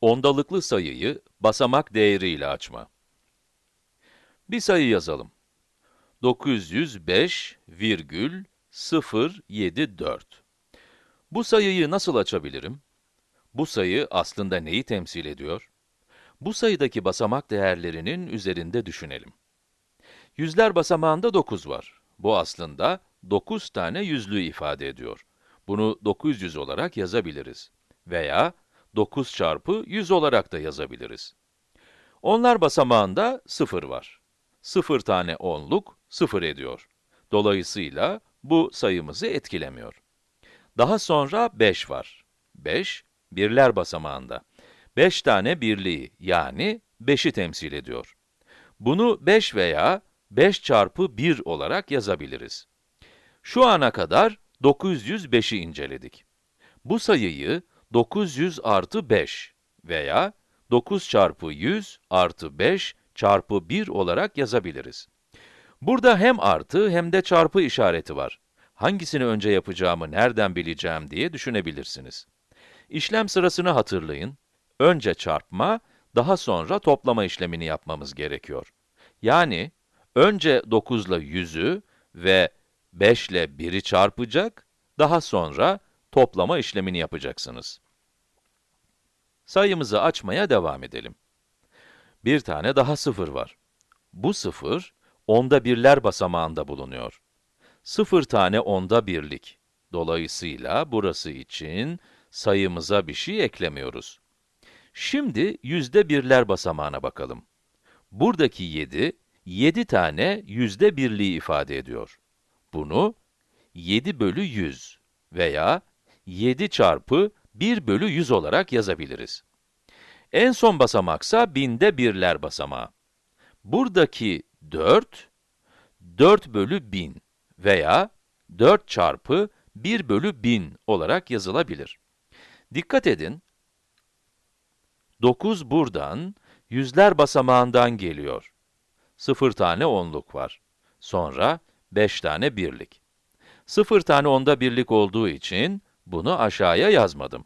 Ondalıklı sayıyı basamak değeriyle açma. Bir sayı yazalım. 905,074. Bu sayıyı nasıl açabilirim? Bu sayı aslında neyi temsil ediyor? Bu sayıdaki basamak değerlerinin üzerinde düşünelim. Yüzler basamağında 9 var. Bu aslında 9 tane yüzlüğü ifade ediyor. Bunu 900 olarak yazabiliriz. Veya 9 çarpı 100 olarak da yazabiliriz. Onlar basamağında 0 var. 0 tane onluk 0 ediyor. Dolayısıyla bu sayımızı etkilemiyor. Daha sonra 5 var. 5, birler basamağında. 5 tane birliği, yani 5'i temsil ediyor. Bunu 5 veya 5 çarpı 1 olarak yazabiliriz. Şu ana kadar 905'i inceledik. Bu sayıyı 900 artı 5 veya 9 çarpı 100 artı 5 çarpı 1 olarak yazabiliriz. Burada hem artı hem de çarpı işareti var. Hangisini önce yapacağımı nereden bileceğim diye düşünebilirsiniz. İşlem sırasını hatırlayın. Önce çarpma, daha sonra toplama işlemini yapmamız gerekiyor. Yani, önce 9 ile 100'ü ve 5 ile 1'i çarpacak, daha sonra toplama işlemini yapacaksınız. Sayımızı açmaya devam edelim. Bir tane daha sıfır var. Bu sıfır, onda birler basamağında bulunuyor. Sıfır tane onda birlik. Dolayısıyla burası için sayımıza bir şey eklemiyoruz. Şimdi yüzde birler basamağına bakalım. Buradaki 7, 7 tane yüzde birliği ifade ediyor. Bunu 7 bölü 100 veya 7 çarpı 1 bölü 100 olarak yazabiliriz. En son basamaksa binde birler basamağı. Buradaki 4, 4 bölü 1000 veya 4 çarpı 1 bölü 1000 olarak yazılabilir. Dikkat edin, 9 buradan, yüzler basamağından geliyor. 0 tane onluk var. Sonra 5 tane birlik. 0 tane onda birlik olduğu için bunu aşağıya yazmadım.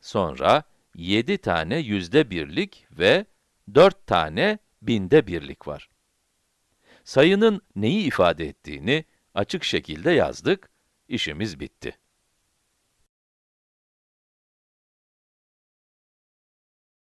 Sonra 7 tane yüzde birlik ve 4 tane binde birlik var. Sayının neyi ifade ettiğini açık şekilde yazdık, işimiz bitti.